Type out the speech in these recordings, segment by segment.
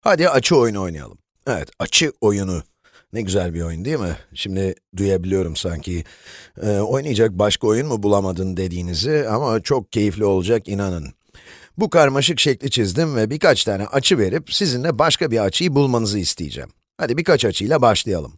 Hadi açı oyunu oynayalım. Evet, açı oyunu. Ne güzel bir oyun değil mi? Şimdi duyabiliyorum sanki. Ee, oynayacak başka oyun mu bulamadın dediğinizi ama çok keyifli olacak inanın. Bu karmaşık şekli çizdim ve birkaç tane açı verip sizinle başka bir açıyı bulmanızı isteyeceğim. Hadi birkaç açıyla başlayalım.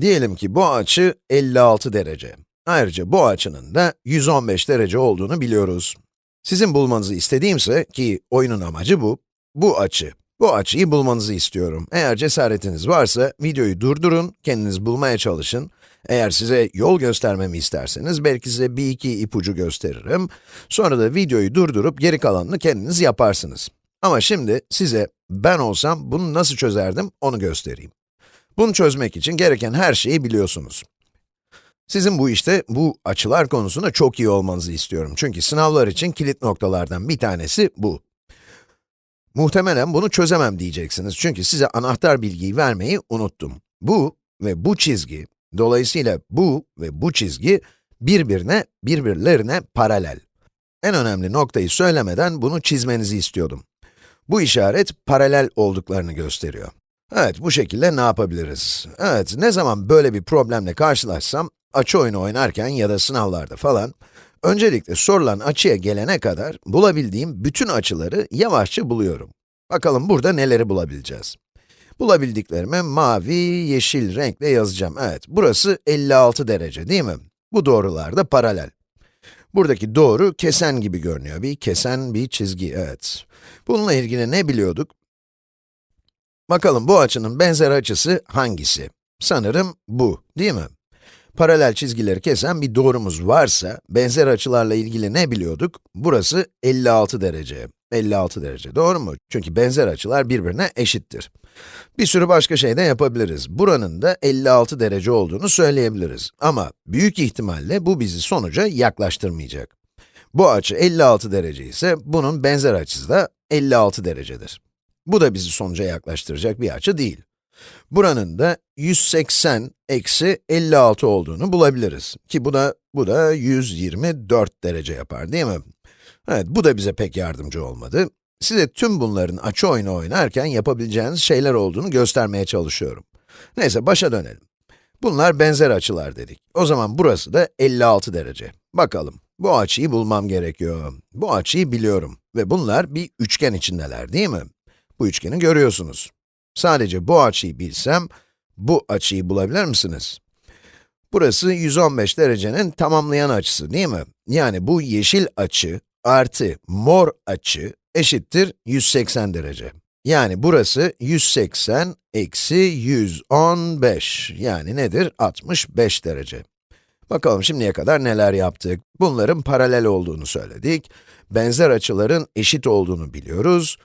Diyelim ki bu açı 56 derece. Ayrıca bu açının da 115 derece olduğunu biliyoruz. Sizin bulmanızı istediğimse ki oyunun amacı bu, bu açı. Bu açıyı bulmanızı istiyorum. Eğer cesaretiniz varsa videoyu durdurun, kendiniz bulmaya çalışın. Eğer size yol göstermemi isterseniz belki size bir iki ipucu gösteririm. Sonra da videoyu durdurup geri kalanını kendiniz yaparsınız. Ama şimdi size ben olsam bunu nasıl çözerdim onu göstereyim. Bunu çözmek için gereken her şeyi biliyorsunuz. Sizin bu işte, bu açılar konusunda çok iyi olmanızı istiyorum. Çünkü sınavlar için kilit noktalardan bir tanesi bu. Muhtemelen bunu çözemem diyeceksiniz çünkü size anahtar bilgiyi vermeyi unuttum. Bu ve bu çizgi, dolayısıyla bu ve bu çizgi birbirine, birbirlerine paralel. En önemli noktayı söylemeden bunu çizmenizi istiyordum. Bu işaret paralel olduklarını gösteriyor. Evet, bu şekilde ne yapabiliriz? Evet, ne zaman böyle bir problemle karşılaşsam, açı oyunu oynarken ya da sınavlarda falan, öncelikle sorulan açıya gelene kadar bulabildiğim bütün açıları yavaşça buluyorum. Bakalım burada neleri bulabileceğiz? Bulabildiklerimi mavi, yeşil renkle yazacağım. Evet, burası 56 derece değil mi? Bu doğrular da paralel. Buradaki doğru kesen gibi görünüyor. Bir kesen bir çizgi, evet. Bununla ilgili ne biliyorduk? Bakalım bu açının benzer açısı hangisi? Sanırım bu, değil mi? Paralel çizgileri kesen bir doğrumuz varsa, benzer açılarla ilgili ne biliyorduk? Burası 56 derece. 56 derece, doğru mu? Çünkü benzer açılar birbirine eşittir. Bir sürü başka şey de yapabiliriz. Buranın da 56 derece olduğunu söyleyebiliriz. Ama büyük ihtimalle bu bizi sonuca yaklaştırmayacak. Bu açı 56 derece ise, bunun benzer açısı da 56 derecedir. Bu da bizi sonuca yaklaştıracak bir açı değil. Buranın da 180 eksi 56 olduğunu bulabiliriz. Ki bu da, bu da 124 derece yapar değil mi? Evet, bu da bize pek yardımcı olmadı. Size tüm bunların açı oyunu oynarken yapabileceğiniz şeyler olduğunu göstermeye çalışıyorum. Neyse, başa dönelim. Bunlar benzer açılar dedik. O zaman burası da 56 derece. Bakalım, bu açıyı bulmam gerekiyor. Bu açıyı biliyorum ve bunlar bir üçgen içindeler değil mi? Bu üçgeni görüyorsunuz. Sadece bu açıyı bilsem, bu açıyı bulabilir misiniz? Burası 115 derecenin tamamlayan açısı değil mi? Yani bu yeşil açı artı mor açı eşittir 180 derece. Yani burası 180 eksi 115. Yani nedir? 65 derece. Bakalım şimdiye kadar neler yaptık? Bunların paralel olduğunu söyledik. Benzer açıların eşit olduğunu biliyoruz.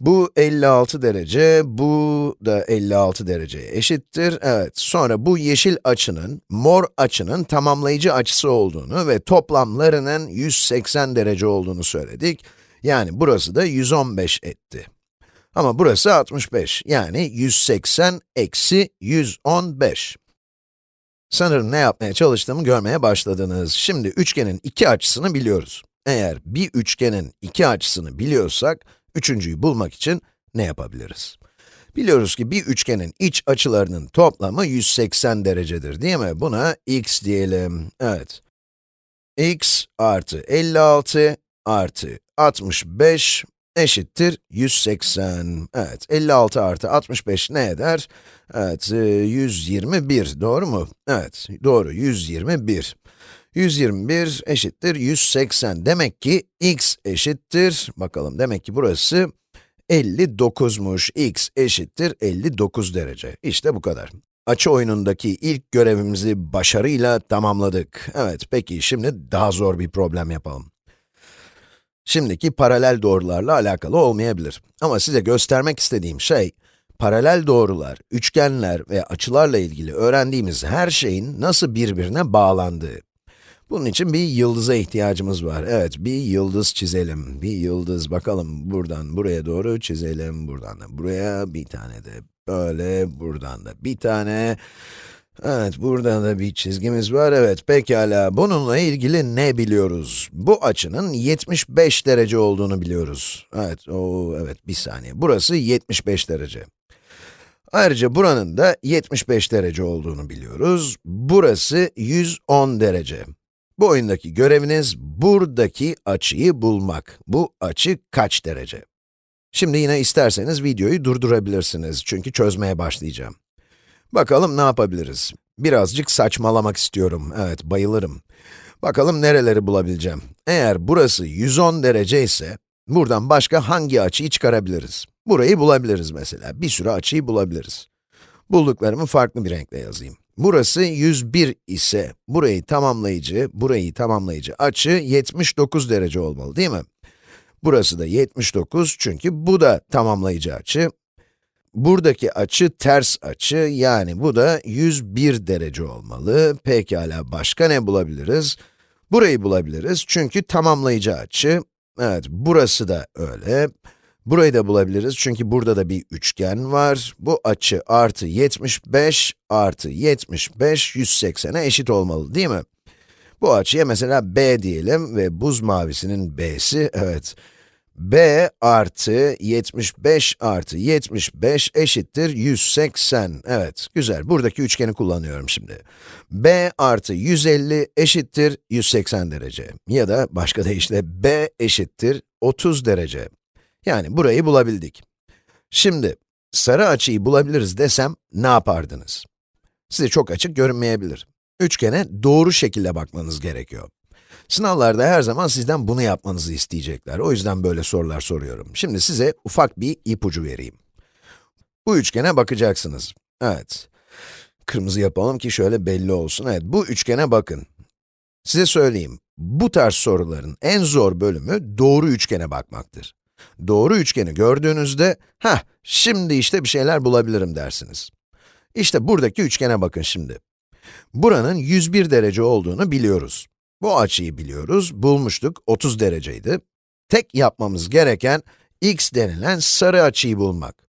Bu 56 derece, bu da 56 dereceye eşittir. Evet, sonra bu yeşil açının, mor açının tamamlayıcı açısı olduğunu ve toplamlarının 180 derece olduğunu söyledik. Yani burası da 115 etti. Ama burası 65, yani 180 eksi 115. Sanırım ne yapmaya çalıştığımı görmeye başladınız. Şimdi üçgenin iki açısını biliyoruz. Eğer bir üçgenin iki açısını biliyorsak, Üçüncüyü bulmak için ne yapabiliriz? Biliyoruz ki bir üçgenin iç açılarının toplamı 180 derecedir değil mi? Buna x diyelim. Evet. x artı 56 artı 65 eşittir 180. Evet, 56 artı 65 ne eder? Evet, 121, doğru mu? Evet, doğru, 121. 121 eşittir 180. Demek ki x eşittir, bakalım demek ki burası 59'muş. x eşittir 59 derece. İşte bu kadar. Açı oyunundaki ilk görevimizi başarıyla tamamladık. Evet, peki şimdi daha zor bir problem yapalım. Şimdiki paralel doğrularla alakalı olmayabilir. Ama size göstermek istediğim şey, paralel doğrular, üçgenler ve açılarla ilgili öğrendiğimiz her şeyin nasıl birbirine bağlandığı. Bunun için bir yıldıza ihtiyacımız var. Evet, bir yıldız çizelim. Bir yıldız, bakalım buradan buraya doğru çizelim. Buradan da buraya, bir tane de böyle, buradan da bir tane. Evet, burada da bir çizgimiz var. Evet, pekala. Bununla ilgili ne biliyoruz? Bu açının 75 derece olduğunu biliyoruz. Evet, o evet bir saniye. Burası 75 derece. Ayrıca buranın da 75 derece olduğunu biliyoruz. Burası 110 derece. Bu oyundaki göreviniz buradaki açıyı bulmak. Bu açı kaç derece? Şimdi yine isterseniz videoyu durdurabilirsiniz çünkü çözmeye başlayacağım. Bakalım ne yapabiliriz? Birazcık saçmalamak istiyorum. Evet, bayılırım. Bakalım nereleri bulabileceğim. Eğer burası 110 derece ise, buradan başka hangi açıyı çıkarabiliriz? Burayı bulabiliriz mesela. Bir sürü açıyı bulabiliriz. Bulduklarımı farklı bir renkle yazayım. Burası 101 ise, burayı tamamlayıcı, burayı tamamlayıcı açı 79 derece olmalı değil mi? Burası da 79 çünkü bu da tamamlayıcı açı. Buradaki açı ters açı, yani bu da 101 derece olmalı. Pekala, başka ne bulabiliriz? Burayı bulabiliriz çünkü tamamlayıcı açı. Evet, burası da öyle. Burayı da bulabiliriz çünkü burada da bir üçgen var. Bu açı artı 75 artı 75, 180'e eşit olmalı değil mi? Bu açıya mesela b diyelim ve buz mavisinin b'si, evet. b artı 75 artı 75 eşittir 180. Evet, güzel. Buradaki üçgeni kullanıyorum şimdi. b artı 150 eşittir 180 derece. Ya da başka deyişle b eşittir 30 derece. Yani burayı bulabildik. Şimdi, sarı açıyı bulabiliriz desem ne yapardınız? Size çok açık görünmeyebilir. Üçgene doğru şekilde bakmanız gerekiyor. Sınavlarda her zaman sizden bunu yapmanızı isteyecekler. O yüzden böyle sorular soruyorum. Şimdi size ufak bir ipucu vereyim. Bu üçgene bakacaksınız. Evet. Kırmızı yapalım ki şöyle belli olsun. Evet, bu üçgene bakın. Size söyleyeyim, bu tarz soruların en zor bölümü doğru üçgene bakmaktır. Doğru üçgeni gördüğünüzde, ha şimdi işte bir şeyler bulabilirim dersiniz. İşte buradaki üçgene bakın şimdi. Buranın 101 derece olduğunu biliyoruz. Bu açıyı biliyoruz, bulmuştuk, 30 dereceydi. Tek yapmamız gereken, x denilen sarı açıyı bulmak.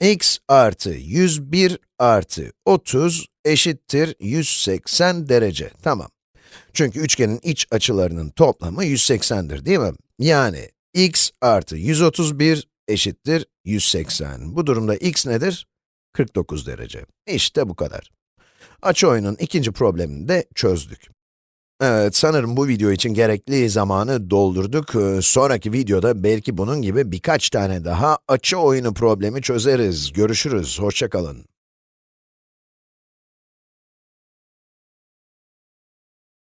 x artı 101 artı 30 eşittir 180 derece, tamam. Çünkü üçgenin iç açılarının toplamı 180'dir değil mi? Yani x artı 131 eşittir 180. Bu durumda x nedir? 49 derece. İşte bu kadar. Açı oyunun ikinci problemini de çözdük. Evet, sanırım bu video için gerekli zamanı doldurduk. Ee, Sonraki videoda belki bunun gibi birkaç tane daha açı oyunu problemi çözeriz. Görüşürüz, hoşça kalın.